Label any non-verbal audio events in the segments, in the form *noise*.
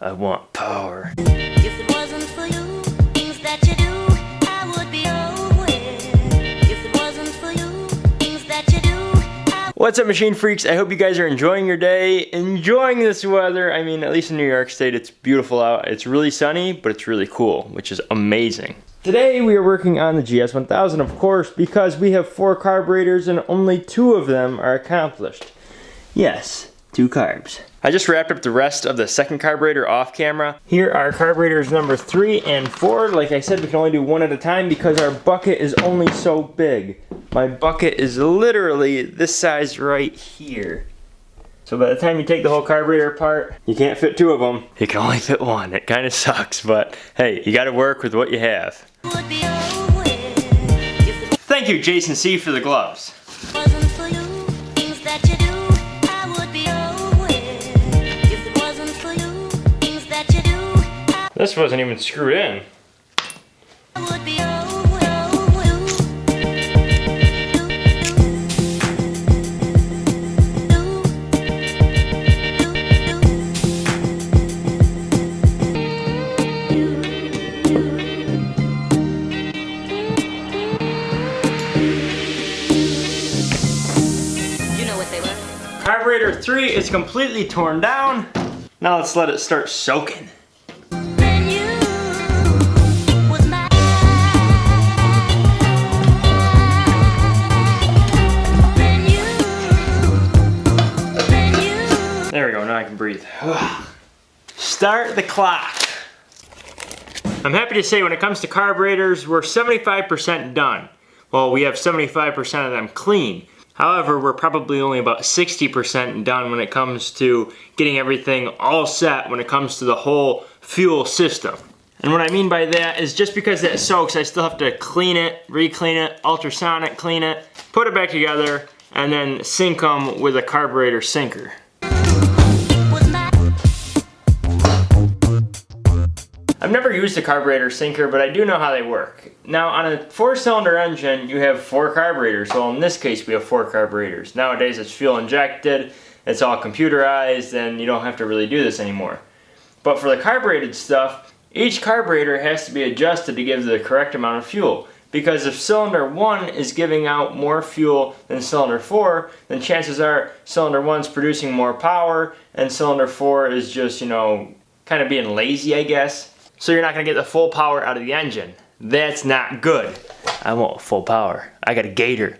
I want power. If it wasn't for you, things that you do, I would be nowhere. If it wasn't for you, things that you do, I What's up machine freaks? I hope you guys are enjoying your day, enjoying this weather. I mean, at least in New York State, it's beautiful out. It's really sunny, but it's really cool, which is amazing. Today we are working on the GS1000, of course, because we have four carburetors and only two of them are accomplished. Yes, two carbs. I just wrapped up the rest of the second carburetor off camera. Here are carburetors number three and four. Like I said, we can only do one at a time because our bucket is only so big. My bucket is literally this size right here. So by the time you take the whole carburetor apart, you can't fit two of them. You can only fit one. It kind of sucks, but hey, you gotta work with what you have. would be nowhere. If it Thank you, Jason C, for the gloves. This wasn't even screwed in. would be nowhere. You know what they were? Carburetor 3 is completely torn down. Now let's let it start soaking. Breathe. *sighs* Start the clock. I'm happy to say when it comes to carburetors, we're 75% done. Well, we have 75% of them clean. However, we're probably only about 60% done when it comes to getting everything all set when it comes to the whole fuel system. And what I mean by that is just because it soaks, I still have to clean it, re-clean it, ultrasonic clean it, put it back together, and then sync them with a carburetor sinker. I've never used a carburetor sinker, but I do know how they work. Now, on a four-cylinder engine, you have four carburetors. Well, in this case, we have four carburetors. Nowadays, it's fuel injected, it's all computerized, and you don't have to really do this anymore. But for the carbureted stuff, each carburetor has to be adjusted to give the correct amount of fuel. Because if cylinder 1 is giving out more fuel than cylinder 4, then chances are cylinder 1's producing more power, and cylinder 4 is just, you know, kind of being lazy, I guess. So you're not gonna get the full power out of the engine. That's not good. I want full power. I got a gator.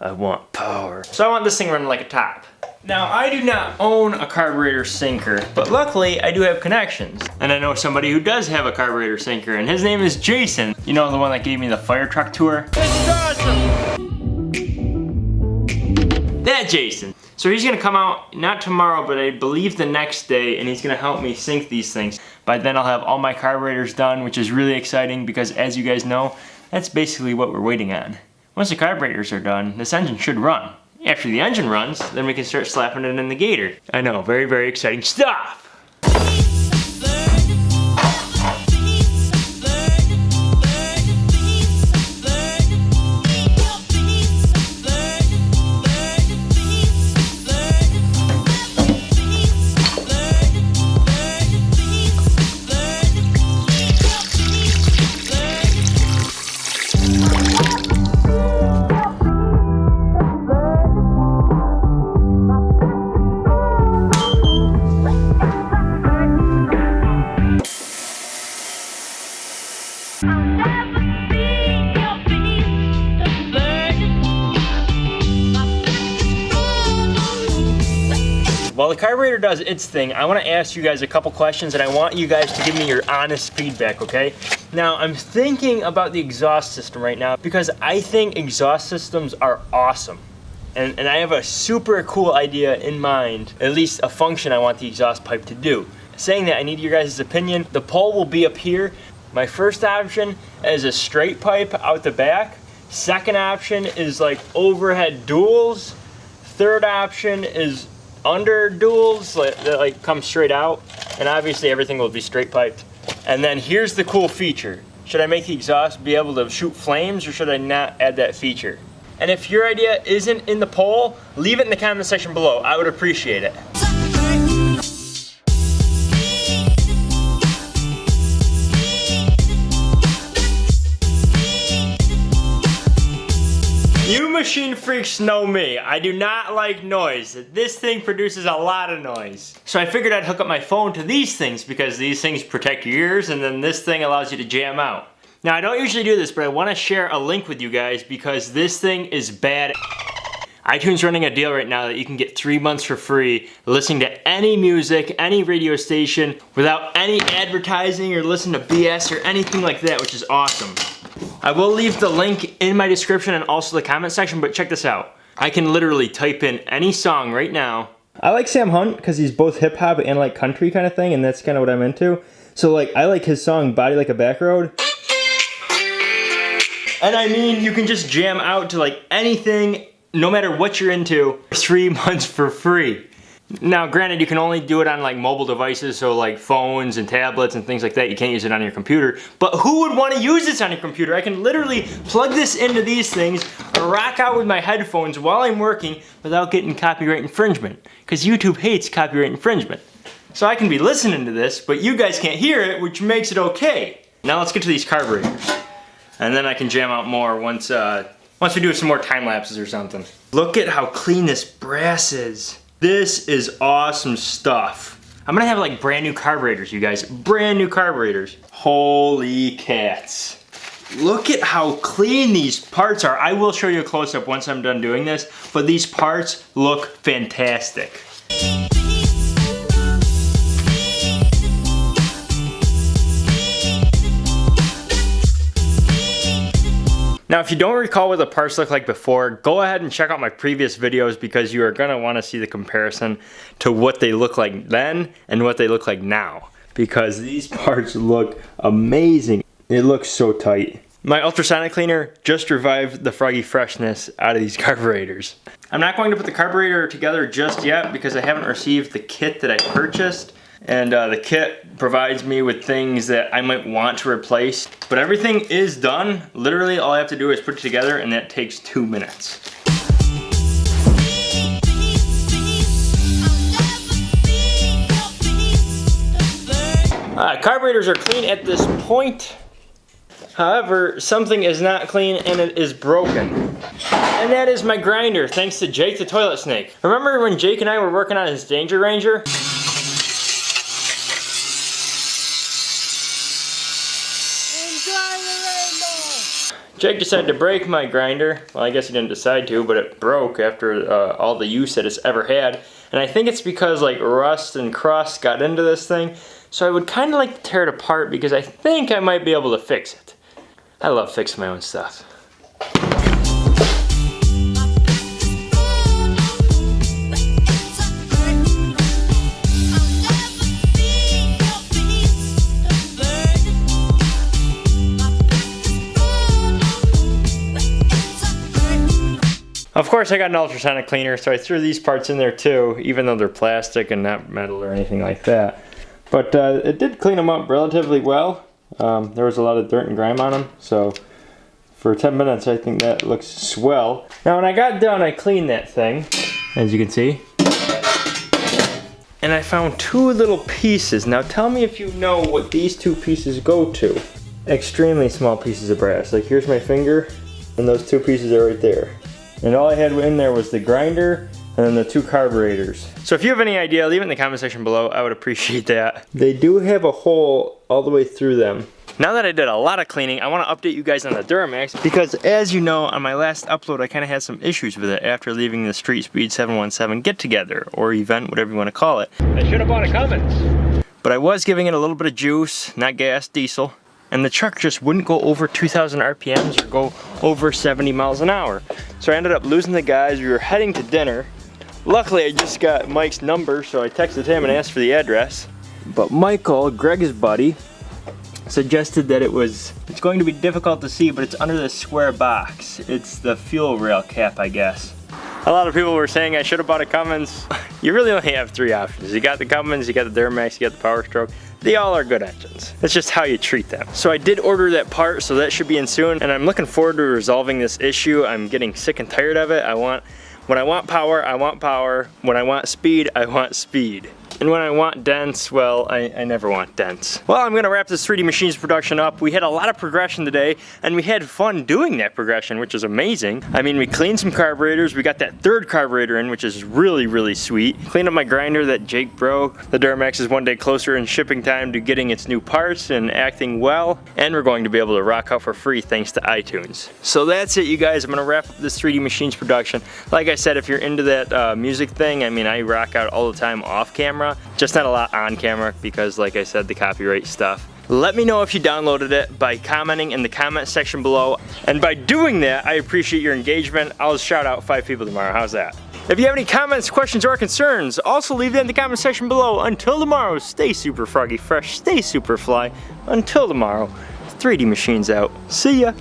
I want power. So I want this thing running like a top. Now, I do not own a carburetor sinker, but luckily I do have connections. And I know somebody who does have a carburetor sinker, and his name is Jason. You know, the one that gave me the fire truck tour? This is awesome! That Jason. So he's gonna come out, not tomorrow, but I believe the next day, and he's gonna help me sync these things. By then I'll have all my carburetors done, which is really exciting because as you guys know, that's basically what we're waiting on. Once the carburetors are done, this engine should run. After the engine runs, then we can start slapping it in the gator. I know, very, very exciting stuff! While the carburetor does its thing, I want to ask you guys a couple questions and I want you guys to give me your honest feedback, okay? Now, I'm thinking about the exhaust system right now because I think exhaust systems are awesome. And, and I have a super cool idea in mind, at least a function I want the exhaust pipe to do. Saying that, I need your guys' opinion. The poll will be up here. My first option is a straight pipe out the back. Second option is like overhead duals. Third option is under duals like, that like come straight out. And obviously everything will be straight piped. And then here's the cool feature. Should I make the exhaust be able to shoot flames or should I not add that feature? And if your idea isn't in the poll, leave it in the comment section below. I would appreciate it. Machine freaks know me. I do not like noise. This thing produces a lot of noise. So I figured I'd hook up my phone to these things because these things protect your ears and then this thing allows you to jam out. Now I don't usually do this, but I wanna share a link with you guys because this thing is bad iTunes running a deal right now that you can get three months for free listening to any music, any radio station without any advertising or listen to BS or anything like that, which is awesome. I will leave the link in my description and also the comment section, but check this out. I can literally type in any song right now. I like Sam Hunt because he's both hip hop and like country kind of thing, and that's kind of what I'm into. So like, I like his song Body Like a Back Road. And I mean, you can just jam out to like anything no matter what you're into, three months for free. Now, granted, you can only do it on like mobile devices, so like phones and tablets and things like that. You can't use it on your computer. But who would want to use this on your computer? I can literally plug this into these things, rock out with my headphones while I'm working without getting copyright infringement. Because YouTube hates copyright infringement. So I can be listening to this, but you guys can't hear it, which makes it okay. Now let's get to these carburetors. And then I can jam out more once uh, once we do some more time lapses or something. Look at how clean this brass is. This is awesome stuff. I'm gonna have like brand new carburetors, you guys. Brand new carburetors. Holy cats. Look at how clean these parts are. I will show you a close-up once I'm done doing this, but these parts look fantastic. Now, if you don't recall what the parts looked like before, go ahead and check out my previous videos because you are gonna wanna see the comparison to what they look like then and what they look like now. Because these parts look amazing. It looks so tight. My ultrasonic cleaner just revived the froggy freshness out of these *laughs* carburetors. I'm not going to put the carburetor together just yet because I haven't received the kit that I purchased and uh, the kit provides me with things that I might want to replace. But everything is done. Literally all I have to do is put it together and that takes two minutes. Uh, carburetors are clean at this point. However, something is not clean and it is broken. And that is my grinder, thanks to Jake the Toilet Snake. Remember when Jake and I were working on his Danger Ranger? Jake decided to break my grinder. Well, I guess he didn't decide to, but it broke after uh, all the use that it's ever had. And I think it's because like rust and crust got into this thing. So I would kind of like to tear it apart because I think I might be able to fix it. I love fixing my own stuff. Of course I got an ultrasonic cleaner, so I threw these parts in there too, even though they're plastic and not metal or anything like that. But uh, it did clean them up relatively well. Um, there was a lot of dirt and grime on them, so for 10 minutes I think that looks swell. Now when I got done I cleaned that thing, as you can see. And I found two little pieces. Now tell me if you know what these two pieces go to. Extremely small pieces of brass. Like here's my finger, and those two pieces are right there. And all I had in there was the grinder and then the two carburetors. So if you have any idea, leave it in the comment section below. I would appreciate that. They do have a hole all the way through them. Now that I did a lot of cleaning, I want to update you guys on the Duramax because as you know, on my last upload, I kind of had some issues with it after leaving the Street Speed 717 get together or event, whatever you want to call it. I should have bought a Cummins. But I was giving it a little bit of juice, not gas, diesel and the truck just wouldn't go over 2,000 RPMs or go over 70 miles an hour. So I ended up losing the guys. We were heading to dinner. Luckily, I just got Mike's number, so I texted him and asked for the address. But Michael, Greg's buddy, suggested that it was, it's going to be difficult to see, but it's under this square box. It's the fuel rail cap, I guess. A lot of people were saying I should have bought a Cummins. *laughs* you really only have three options. You got the Cummins, you got the Duramax, you got the Power Stroke. They all are good engines. It's just how you treat them. So I did order that part, so that should be in soon, and I'm looking forward to resolving this issue. I'm getting sick and tired of it. I want, when I want power, I want power. When I want speed, I want speed. And when I want dense, well, I, I never want dense. Well, I'm gonna wrap this 3D Machines production up. We had a lot of progression today, and we had fun doing that progression, which is amazing. I mean, we cleaned some carburetors. We got that third carburetor in, which is really, really sweet. Cleaned up my grinder that Jake broke. The Duramax is one day closer in shipping time to getting its new parts and acting well. And we're going to be able to rock out for free thanks to iTunes. So that's it, you guys. I'm gonna wrap up this 3D Machines production. Like I said, if you're into that uh, music thing, I mean, I rock out all the time off camera, just not a lot on camera because, like I said, the copyright stuff. Let me know if you downloaded it by commenting in the comment section below. And by doing that, I appreciate your engagement. I'll shout out five people tomorrow. How's that? If you have any comments, questions, or concerns, also leave them in the comment section below. Until tomorrow, stay super froggy fresh, stay super fly. Until tomorrow, 3D Machines out. See ya.